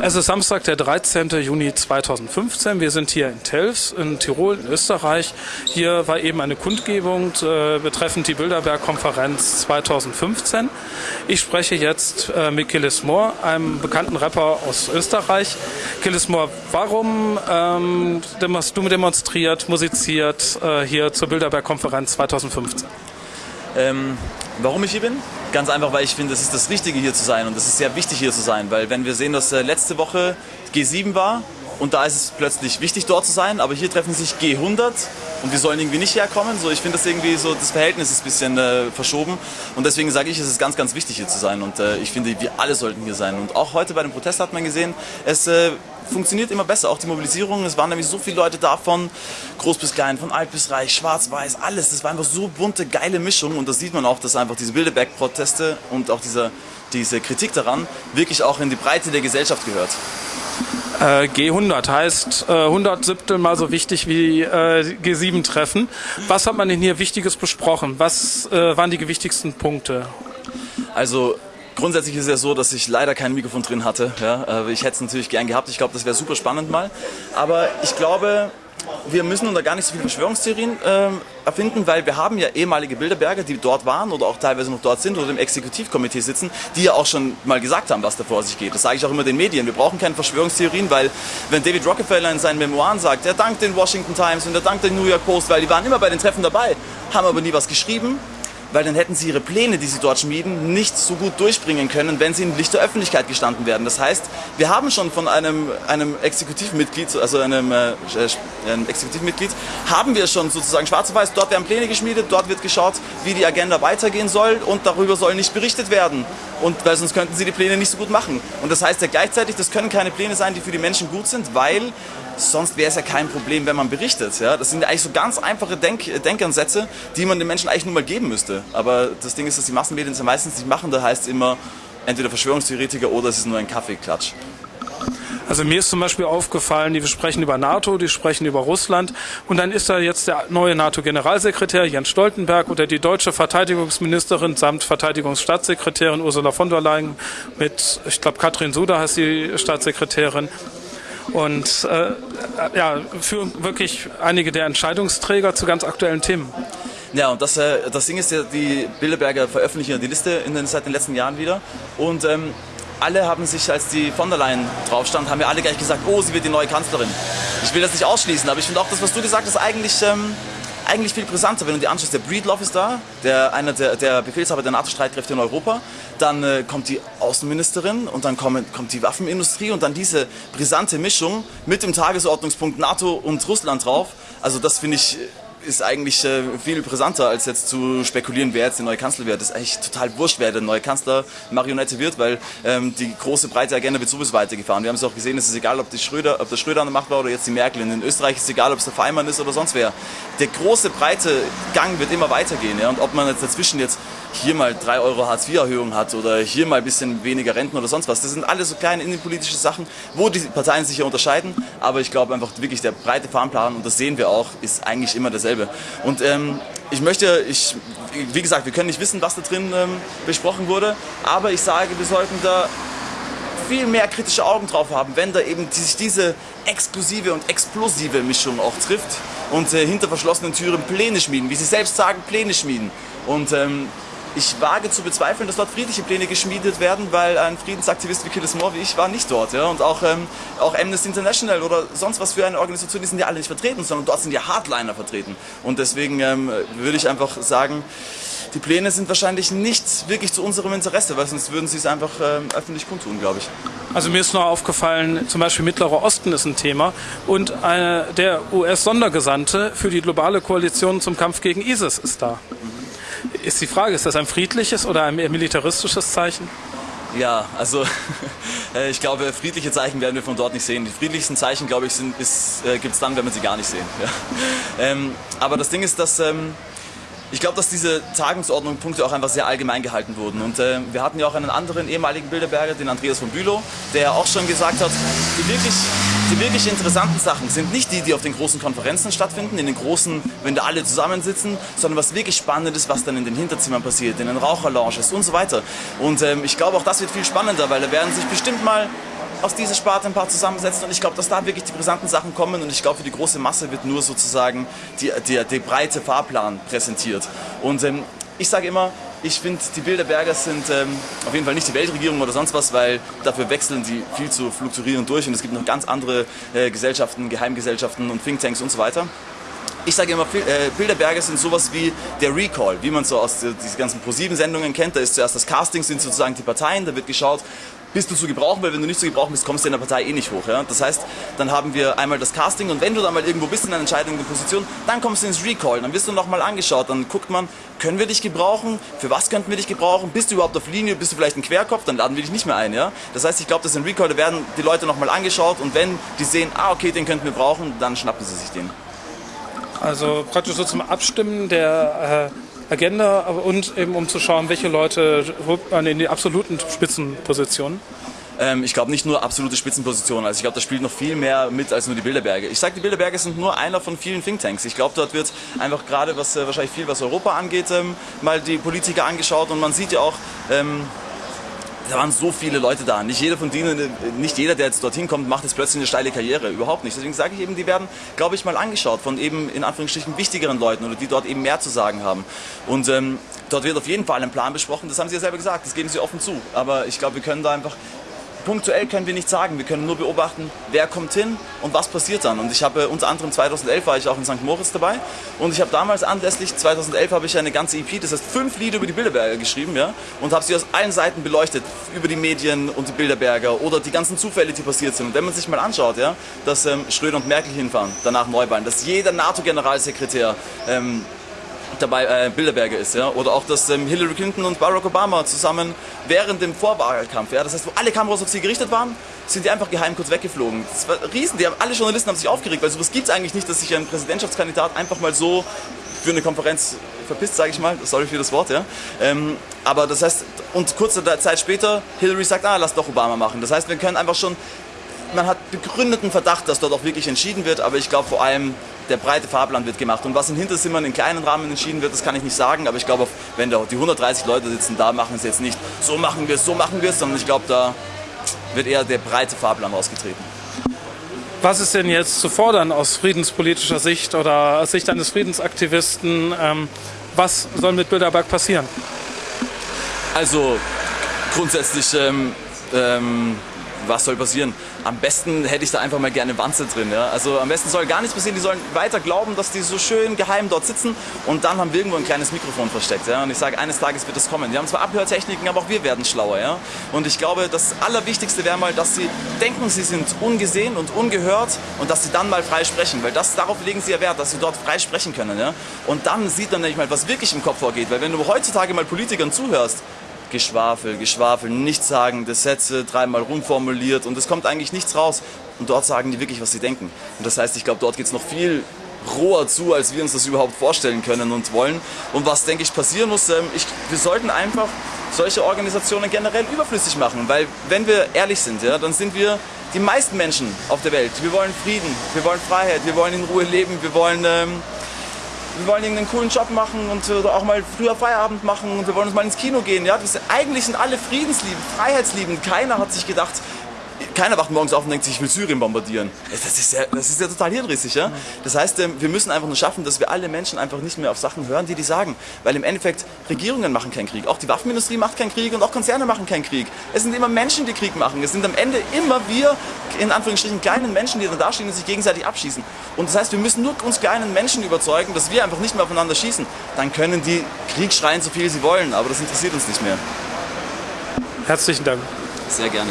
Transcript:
Es ist Samstag, der 13. Juni 2015. Wir sind hier in Telfs in Tirol, in Österreich. Hier war eben eine Kundgebung äh, betreffend die Bilderberg-Konferenz 2015. Ich spreche jetzt äh, mit Killis Moore, einem bekannten Rapper aus Österreich. Killis Moore, warum ähm, hast du demonstriert, musiziert äh, hier zur Bilderberg-Konferenz 2015? Ähm, warum ich hier bin? Ganz einfach, weil ich finde, es ist das Richtige hier zu sein. Und es ist sehr wichtig hier zu sein, weil wenn wir sehen, dass äh, letzte Woche G7 war und da ist es plötzlich wichtig dort zu sein, aber hier treffen sich G100 und wir sollen irgendwie nicht herkommen. So, ich finde das irgendwie so, das Verhältnis ist ein bisschen äh, verschoben und deswegen sage ich, es ist ganz, ganz wichtig hier zu sein und äh, ich finde, wir alle sollten hier sein und auch heute bei dem Protest hat man gesehen, es äh, funktioniert immer besser. Auch die Mobilisierung, es waren nämlich so viele Leute da von groß bis klein, von alt bis reich, schwarz, weiß, alles. Das war einfach so bunte, geile Mischung und das sieht man auch, dass einfach diese Bilderberg-Proteste und auch diese, diese Kritik daran wirklich auch in die Breite der Gesellschaft gehört. Äh, G100 heißt äh, 100 Siebtel mal so wichtig wie äh, G7-Treffen. Was hat man denn hier Wichtiges besprochen? Was äh, waren die wichtigsten Punkte? Also Grundsätzlich ist es ja so, dass ich leider kein Mikrofon drin hatte. Ja, ich hätte es natürlich gern gehabt. Ich glaube, das wäre super spannend mal. Aber ich glaube, wir müssen da gar nicht so viele Verschwörungstheorien äh, erfinden, weil wir haben ja ehemalige Bilderberger, die dort waren oder auch teilweise noch dort sind oder im Exekutivkomitee sitzen, die ja auch schon mal gesagt haben, was da vor sich geht. Das sage ich auch immer den Medien. Wir brauchen keine Verschwörungstheorien, weil wenn David Rockefeller in seinen Memoiren sagt, er dankt den Washington Times und er dankt den New York Post, weil die waren immer bei den Treffen dabei, haben aber nie was geschrieben, weil dann hätten sie ihre Pläne, die sie dort schmieden, nicht so gut durchbringen können, wenn sie in Licht der Öffentlichkeit gestanden werden. Das heißt, wir haben schon von einem, einem Exekutivmitglied, also einem, äh, einem Exekutivmitglied, haben wir schon sozusagen schwarz auf weiß, dort werden Pläne geschmiedet, dort wird geschaut, wie die Agenda weitergehen soll und darüber soll nicht berichtet werden. Und weil sonst könnten sie die Pläne nicht so gut machen. Und das heißt ja gleichzeitig, das können keine Pläne sein, die für die Menschen gut sind, weil sonst wäre es ja kein Problem, wenn man berichtet. Ja? Das sind ja eigentlich so ganz einfache Denk Denkansätze, die man den Menschen eigentlich nur mal geben müsste. Aber das Ding ist, dass die Massenmedien es ja meistens nicht machen. Da heißt es immer entweder Verschwörungstheoretiker oder es ist nur ein Kaffeeklatsch. Also mir ist zum Beispiel aufgefallen, die sprechen über NATO, die sprechen über Russland und dann ist da jetzt der neue NATO-Generalsekretär Jens Stoltenberg oder die deutsche Verteidigungsministerin samt Verteidigungsstaatssekretärin Ursula von der Leyen mit, ich glaube, Katrin Suda heißt die Staatssekretärin und äh, ja, für wirklich einige der Entscheidungsträger zu ganz aktuellen Themen. Ja, und das, äh, das Ding ist ja, die Bilderberger veröffentlichen ja die Liste in den, seit den letzten Jahren wieder. Und ähm, alle haben sich, als die von der Leyen drauf stand, haben ja alle gleich gesagt, oh, sie wird die neue Kanzlerin. Ich will das nicht ausschließen, aber ich finde auch das, was du gesagt hast, eigentlich, ähm, eigentlich viel brisanter. Wenn du dir anschaust, der Breedlove ist da, der, einer der, der Befehlshaber der NATO-Streitkräfte in Europa. Dann äh, kommt die Außenministerin und dann kommt, kommt die Waffenindustrie und dann diese brisante Mischung mit dem Tagesordnungspunkt NATO und Russland drauf. Also das finde ich ist eigentlich äh, viel brisanter, als jetzt zu spekulieren, wer jetzt der neue Kanzler wird. Das ist eigentlich total wurscht, wer der neue Kanzler Marionette wird, weil ähm, die große breite Agenda wird sowieso weitergefahren. Wir haben es auch gesehen, es ist egal, ob, die Schröder, ob der Schröder an der Macht war oder jetzt die Merkel. In Österreich ist es egal, ob es der Feimann ist oder sonst wer. Der große breite Gang wird immer weitergehen. Ja? Und ob man jetzt dazwischen jetzt hier mal 3 Euro Hartz-IV-Erhöhung hat oder hier mal ein bisschen weniger Renten oder sonst was. Das sind alles so kleine innenpolitische Sachen, wo die Parteien sich ja unterscheiden. Aber ich glaube einfach wirklich der breite Fahrplan, und das sehen wir auch, ist eigentlich immer derselbe. Und ähm, ich möchte, ich, wie gesagt, wir können nicht wissen, was da drin ähm, besprochen wurde, aber ich sage, wir sollten da viel mehr kritische Augen drauf haben, wenn da eben sich diese exklusive und explosive Mischung auch trifft und äh, hinter verschlossenen Türen Pläne schmieden, wie sie selbst sagen, Pläne schmieden. Und ähm, ich wage zu bezweifeln, dass dort friedliche Pläne geschmiedet werden, weil ein Friedensaktivist wie Killis Moore wie ich war nicht dort. Ja? Und auch, ähm, auch Amnesty International oder sonst was für eine Organisation, die sind ja alle nicht vertreten, sondern dort sind ja Hardliner vertreten. Und deswegen ähm, würde ich einfach sagen, die Pläne sind wahrscheinlich nicht wirklich zu unserem Interesse, weil sonst würden sie es einfach ähm, öffentlich kundtun, glaube ich. Also mir ist noch aufgefallen, zum Beispiel Mittlerer Osten ist ein Thema und eine, der US-Sondergesandte für die globale Koalition zum Kampf gegen ISIS ist da. Ist die Frage, ist das ein friedliches oder ein militaristisches Zeichen? Ja, also äh, ich glaube, friedliche Zeichen werden wir von dort nicht sehen. Die friedlichsten Zeichen, glaube ich, äh, gibt es dann, wenn wir sie gar nicht sehen. Ja. Ähm, aber das Ding ist, dass ähm, ich glaube, dass diese Tagungsordnung-Punkte auch einfach sehr allgemein gehalten wurden. Und äh, wir hatten ja auch einen anderen ehemaligen Bilderberger, den Andreas von Bülow, der auch schon gesagt hat, die wirklich, die wirklich interessanten Sachen sind nicht die, die auf den großen Konferenzen stattfinden, in den großen, wenn da alle zusammensitzen, sondern was wirklich spannend ist, was dann in den Hinterzimmern passiert, in den Raucherlounges und so weiter. Und ähm, ich glaube, auch das wird viel spannender, weil da werden sich bestimmt mal aus dieser Sparte ein paar zusammensetzen und ich glaube, dass da wirklich die brisanten Sachen kommen und ich glaube, für die große Masse wird nur sozusagen die, die, der breite Fahrplan präsentiert. Und ähm, ich sage immer, ich finde, die Bilderberger sind ähm, auf jeden Fall nicht die Weltregierung oder sonst was, weil dafür wechseln sie viel zu fluktuierend durch und es gibt noch ganz andere äh, Gesellschaften, Geheimgesellschaften und Thinktanks und so weiter. Ich sage immer, äh, Bilderberger sind sowas wie der Recall, wie man so aus diesen ganzen ProSieben-Sendungen kennt. Da ist zuerst das Casting, sind sozusagen die Parteien, da wird geschaut, bist du zu gebrauchen, weil wenn du nicht zu gebrauchen bist, kommst du in der Partei eh nicht hoch. Ja? Das heißt, dann haben wir einmal das Casting und wenn du dann mal irgendwo bist in einer entscheidenden Position, dann kommst du ins Recall, dann wirst du nochmal angeschaut, dann guckt man, können wir dich gebrauchen, für was könnten wir dich gebrauchen, bist du überhaupt auf Linie, bist du vielleicht ein Querkopf, dann laden wir dich nicht mehr ein. Ja? Das heißt, ich glaube, dass in Recall, da werden die Leute nochmal angeschaut und wenn die sehen, ah okay, den könnten wir brauchen, dann schnappen sie sich den. Also praktisch so zum Abstimmen der äh Agenda und eben um zu schauen, welche Leute holt man in die absoluten Spitzenpositionen? Ähm, ich glaube nicht nur absolute Spitzenpositionen. Also ich glaube, da spielt noch viel mehr mit als nur die Bilderberge. Ich sage, die Bilderberge sind nur einer von vielen Thinktanks. Ich glaube, dort wird einfach gerade was äh, wahrscheinlich viel, was Europa angeht, ähm, mal die Politiker angeschaut und man sieht ja auch, ähm, da waren so viele Leute da. Nicht jeder von denen, nicht jeder, der jetzt dorthin kommt, macht jetzt plötzlich eine steile Karriere. Überhaupt nicht. Deswegen sage ich eben, die werden, glaube ich, mal angeschaut von eben in Anführungsstrichen wichtigeren Leuten oder die dort eben mehr zu sagen haben. Und ähm, dort wird auf jeden Fall ein Plan besprochen. Das haben sie ja selber gesagt. Das geben sie offen zu. Aber ich glaube, wir können da einfach punktuell können wir nicht sagen. Wir können nur beobachten, wer kommt hin und was passiert dann. Und ich habe unter anderem 2011 war ich auch in St. Moritz dabei und ich habe damals anlässlich 2011 habe ich eine ganze EP, das heißt fünf Lieder über die Bilderberger geschrieben, ja, und habe sie aus allen Seiten beleuchtet über die Medien und die Bilderberger oder die ganzen Zufälle, die passiert sind. Und wenn man sich mal anschaut, ja, dass ähm, Schröder und Merkel hinfahren, danach Neuwahlen, dass jeder NATO-Generalsekretär ähm, dabei äh, Bilderberger ist. Ja? Oder auch, dass ähm, Hillary Clinton und Barack Obama zusammen während dem Vorwahlkampf, ja? das heißt, wo alle Kameras auf sie gerichtet waren, sind die einfach geheim kurz weggeflogen. Das war riesen, die haben, alle Journalisten haben sich aufgeregt, weil sowas gibt es eigentlich nicht, dass sich ein Präsidentschaftskandidat einfach mal so für eine Konferenz verpisst, sage ich mal, sorry für das Wort, ja. Ähm, aber das heißt, und kurze Zeit später, Hillary sagt, ah, lass doch Obama machen. Das heißt, wir können einfach schon, man hat begründeten Verdacht, dass dort auch wirklich entschieden wird, aber ich glaube vor allem, der breite Fahrplan wird gemacht. Und was in Hinterzimmern in kleinen Rahmen entschieden wird, das kann ich nicht sagen, aber ich glaube, wenn da die 130 Leute sitzen, da machen sie jetzt nicht, so machen wir es, so machen wir es, sondern ich glaube, da wird eher der breite Fahrplan ausgetreten. Was ist denn jetzt zu fordern aus friedenspolitischer Sicht oder aus Sicht eines Friedensaktivisten? Ähm, was soll mit Bilderberg passieren? Also grundsätzlich ähm, ähm, was soll passieren? Am besten hätte ich da einfach mal gerne Wanze drin. Ja? Also am besten soll gar nichts passieren. Die sollen weiter glauben, dass die so schön geheim dort sitzen und dann haben wir irgendwo ein kleines Mikrofon versteckt. Ja? Und ich sage, eines Tages wird es kommen. Die haben zwar Abhörtechniken, aber auch wir werden schlauer. Ja? Und ich glaube, das Allerwichtigste wäre mal, dass sie denken, sie sind ungesehen und ungehört und dass sie dann mal frei sprechen. Weil das, darauf legen sie ja Wert, dass sie dort frei sprechen können. Ja? Und dann sieht man nämlich mal, was wirklich im Kopf vorgeht. Weil wenn du heutzutage mal Politikern zuhörst, Geschwafel, Geschwafel, nichtssagende Sätze, dreimal rumformuliert und es kommt eigentlich nichts raus. Und dort sagen die wirklich, was sie denken. Und das heißt, ich glaube, dort geht es noch viel roher zu, als wir uns das überhaupt vorstellen können und wollen. Und was, denke ich, passieren muss, ähm, ich, wir sollten einfach solche Organisationen generell überflüssig machen. Weil, wenn wir ehrlich sind, ja, dann sind wir die meisten Menschen auf der Welt. Wir wollen Frieden, wir wollen Freiheit, wir wollen in Ruhe leben, wir wollen... Ähm, wir wollen irgendeinen coolen Job machen und auch mal früher Feierabend machen und wir wollen uns mal ins Kino gehen. Ja? Eigentlich sind alle friedensliebend, freiheitsliebend. Keiner hat sich gedacht, keiner wacht morgens auf und denkt sich, ich will Syrien bombardieren. Das ist ja, das ist ja total hirnrissig. Ja? Das heißt, ähm, wir müssen einfach nur schaffen, dass wir alle Menschen einfach nicht mehr auf Sachen hören, die die sagen. Weil im Endeffekt, Regierungen machen keinen Krieg. Auch die Waffenindustrie macht keinen Krieg und auch Konzerne machen keinen Krieg. Es sind immer Menschen, die Krieg machen. Es sind am Ende immer wir, in Anführungsstrichen, kleinen Menschen, die dann dastehen und sich gegenseitig abschießen. Und das heißt, wir müssen nur uns kleinen Menschen überzeugen, dass wir einfach nicht mehr aufeinander schießen. Dann können die Krieg schreien, so viel sie wollen, aber das interessiert uns nicht mehr. Herzlichen Dank. Sehr gerne.